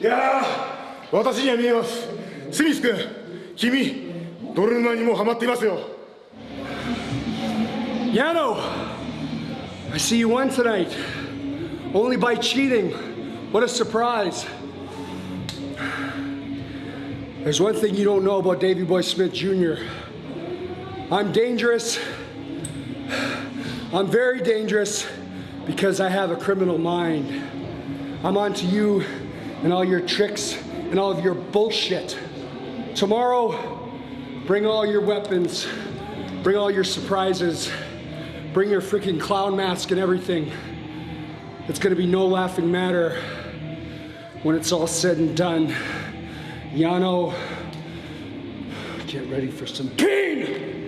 いやー私には見えますスミス君君泥沼にもうハマっていますよ Yano, I see you won tonight. Only by cheating. What a surprise. There's one thing you don't know about Davy Boy Smith Jr. I'm dangerous. I'm very dangerous because I have a criminal mind. I'm on to you and all your tricks and all of your bullshit. Tomorrow, bring all your weapons, bring all your surprises, bring your freaking clown mask and everything. It's gonna be no laughing matter when it's all said and done. Yano, get ready for some pain!